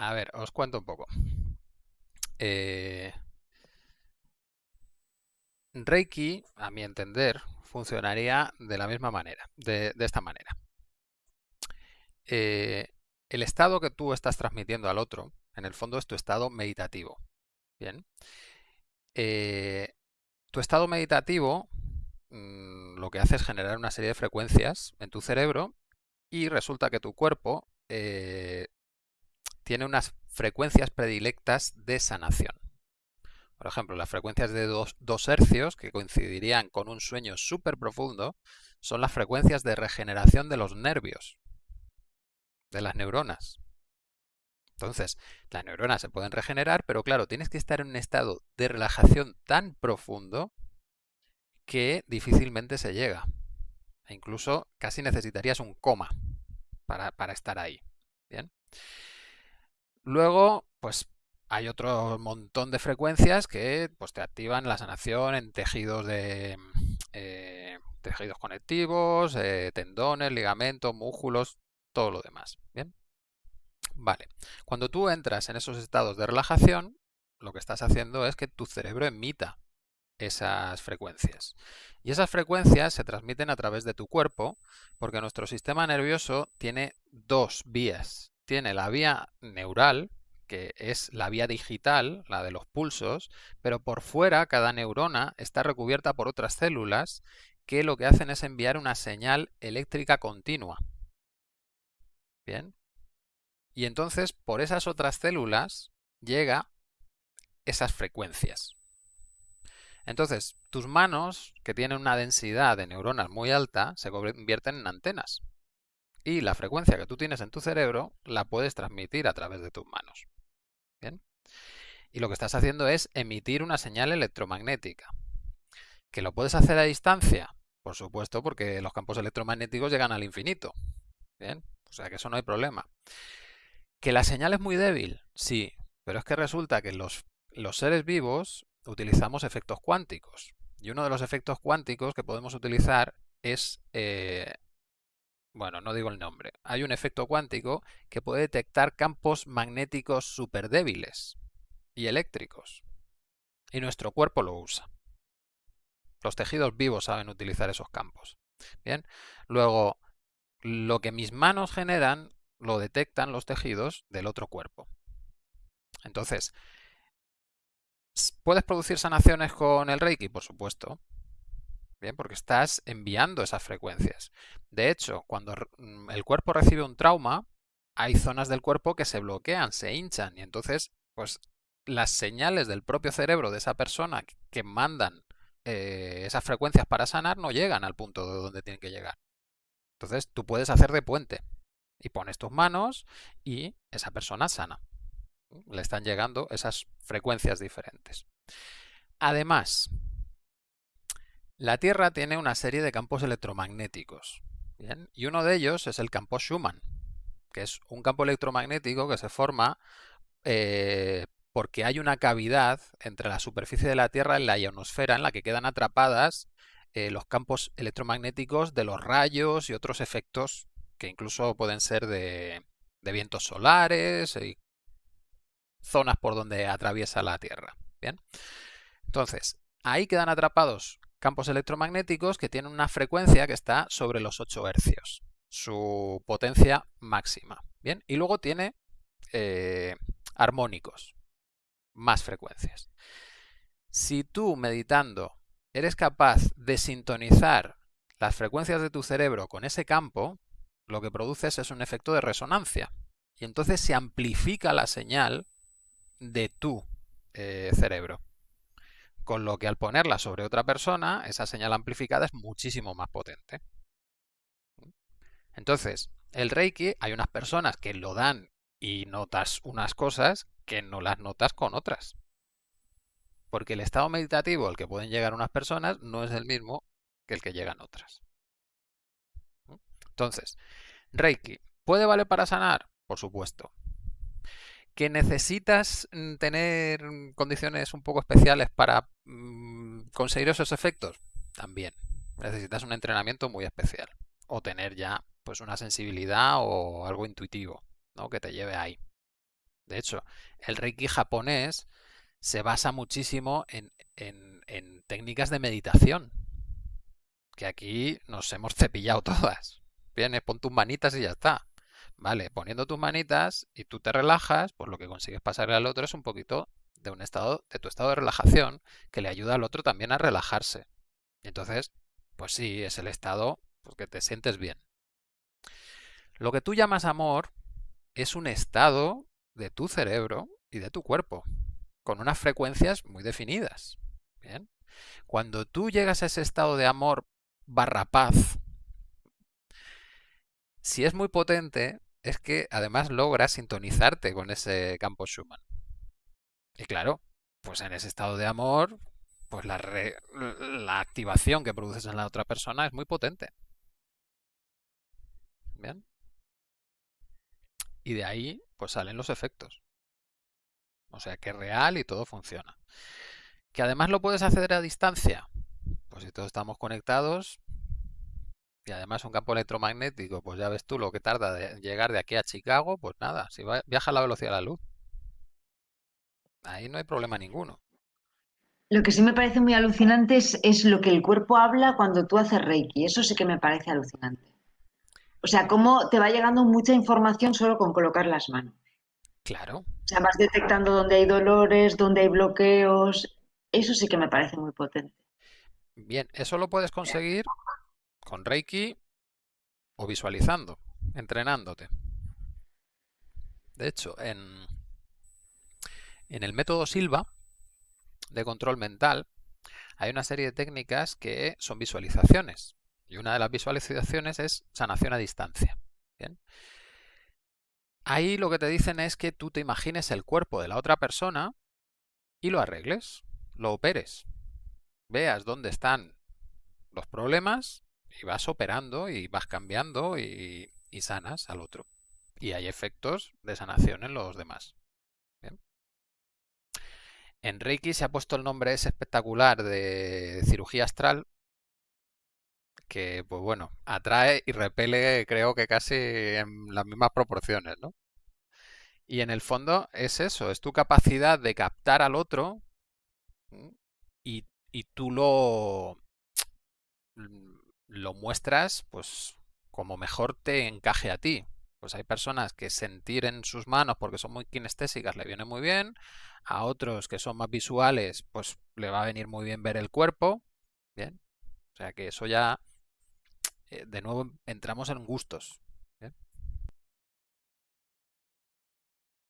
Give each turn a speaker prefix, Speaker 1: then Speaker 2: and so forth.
Speaker 1: A ver, os cuento un poco. Eh, Reiki, a mi entender, funcionaría de la misma manera, de, esta manera. Eh, el estado que tú estás transmitiendo al otro, en el fondo es tu estado meditativo. Bien. Eh, tu estado meditativo mm, lo que hace es generar una serie de frecuencias en tu cerebro y resulta que tu cuerpo tiene unas frecuencias predilectas de sanación. Por ejemplo, las frecuencias de 2 hercios, que coincidirían con un sueño súper profundo, son las frecuencias de regeneración de los nervios, de las neuronas. Entonces, las neuronas se pueden regenerar, pero claro, tienes que estar en un estado de relajación tan profundo que difícilmente se llega. E incluso casi necesitarías un coma para, para estar ahí. Bien. Luego, pues hay otro montón de frecuencias que pues, te activan la sanación en tejidos de eh, tejidos conectivos, eh, tendones, ligamentos, músculos, todo lo demás. Bien. Vale. Cuando tú entras en esos estados de relajación, lo que estás haciendo es que tu cerebro emita esas frecuencias. Y esas frecuencias se transmiten a través de tu cuerpo porque nuestro sistema nervioso tiene dos vías. Tiene la vía neural, que es la vía digital, la de los pulsos, pero por fuera cada neurona está recubierta por otras células que lo que hacen es enviar una señal eléctrica continua. Bien. Y entonces por esas otras células llega esas frecuencias. Entonces, tus manos, que tienen una densidad de neuronas muy alta, se convierten en antenas. Y la frecuencia que tú tienes en tu cerebro la puedes transmitir a través de tus manos. ¿Bien? Y lo que estás haciendo es emitir una señal electromagnética. ¿Que lo puedes hacer a distancia? Por supuesto, porque los campos electromagnéticos llegan al infinito. ¿Bien? O sea que eso no hay problema. ¿Que la señal es muy débil? Sí, pero es que resulta que los, los seres vivos utilizamos efectos cuánticos. Y uno de los efectos cuánticos que podemos utilizar es eh, bueno, no digo el nombre, hay un efecto cuántico que puede detectar campos magnéticos súper débiles y eléctricos. Y nuestro cuerpo lo usa. Los tejidos vivos saben utilizar esos campos. Bien, luego lo que mis manos generan lo detectan los tejidos del otro cuerpo. Entonces, ¿puedes producir sanaciones con el Reiki? Por supuesto. Bien, porque estás enviando esas frecuencias. De hecho, cuando mm, el cuerpo recibe un trauma, hay zonas del cuerpo que se bloquean, se hinchan y entonces, pues las señales del propio cerebro de esa persona que mandan eh, esas frecuencias para sanar no llegan al punto de donde tienen que llegar. Entonces tú puedes hacer de puente y pones tus manos y esa persona sana. Le están llegando esas frecuencias diferentes. Además, la Tierra tiene una serie de campos electromagnéticos. Y uno de ellos es el campo Schumann, que es un campo electromagnético que se forma eh, porque hay una cavidad entre la superficie de la Tierra y la ionosfera en la que quedan atrapadas eh, los campos electromagnéticos de los rayos y otros efectos que incluso pueden ser de, de vientos solares y zonas por donde atraviesa la Tierra. Bien. Entonces, ahí quedan atrapados campos electromagnéticos que tienen una frecuencia que está sobre los 8 hercios, su potencia máxima. Bien, y luego tiene eh, armónicos, más frecuencias. Si tú meditando eres capaz de sintonizar las frecuencias de tu cerebro con ese campo, lo que produces es un efecto de resonancia. Y entonces se amplifica la señal de tu eh, cerebro. Con lo que al ponerla sobre otra persona, esa señal amplificada es muchísimo más potente. Entonces, el Reiki, hay unas personas que lo dan y notas unas cosas que no las notas con otras. Porque el estado meditativo al que pueden llegar unas personas no es el mismo que el que llegan otras. Entonces, Reiki, ¿puede valer para sanar? Por supuesto. ¿Que necesitas mm, tener condiciones un poco especiales para mm, conseguir esos efectos? También. Necesitas un entrenamiento muy especial. O tener ya pues una sensibilidad o algo intuitivo ¿no? que te lleve ahí. De hecho, el Reiki japonés se basa muchísimo en, técnicas de meditación, que aquí nos hemos cepillado todas. Viene, pon tus manitas y ya está. Vale, poniendo tus manitas y tú te relajas, pues lo que consigues pasarle al otro es un poquito de un estado, de tu estado de relajación, que le ayuda al otro también a relajarse. entonces, pues sí, es el estado porque te sientes bien. Lo que tú llamas amor es un estado de tu cerebro y de tu cuerpo, con unas frecuencias muy definidas. ¿bien? Cuando tú llegas a ese estado de amor barra paz, si es muy potente, es que además logras sintonizarte con ese campo Schumann. Y claro, pues en ese estado de amor, pues la, la activación que produces en la otra persona es muy potente. Bien. Y de ahí, pues salen los efectos. O sea que es real y todo funciona. Que además lo puedes hacer a distancia. Pues si todos estamos conectados y además un campo electromagnético, pues ya ves tú lo que tarda de llegar de aquí a Chicago, pues nada, si viaja a la velocidad de la luz. Ahí no hay problema ninguno.
Speaker 2: Lo que sí me parece muy alucinante es, es, lo que el cuerpo habla cuando tú haces Reiki. Eso sí que me parece alucinante. O sea, cómo te va llegando mucha información solo con colocar las manos.
Speaker 1: Claro.
Speaker 2: O sea, vas detectando dónde hay dolores, dónde hay bloqueos. Eso sí que me parece muy potente.
Speaker 1: Bien, eso lo puedes conseguir con Reiki o visualizando, entrenándote. De hecho, en, el método Silva de control mental hay una serie de técnicas que son visualizaciones. Y una de las visualizaciones es sanación a distancia. Ahí lo que te dicen es que tú te imagines el cuerpo de la otra persona y lo arregles, lo operes. Veas dónde están los problemas y vas operando y vas cambiando y, sanas al otro. Y hay efectos de sanación en los demás. En Reiki se ha puesto el nombre ese espectacular de cirugía astral que, pues bueno, atrae y repele creo que casi en las mismas proporciones, ¿no? Y en el fondo es eso, es tu capacidad de captar al otro y, y tú lo, lo muestras pues como mejor te encaje a ti. Pues hay personas que sentir en sus manos porque son muy kinestésicas le viene muy bien, a otros que son más visuales pues le va a venir muy bien ver el cuerpo, bien. O sea que eso ya eh, de nuevo entramos en gustos.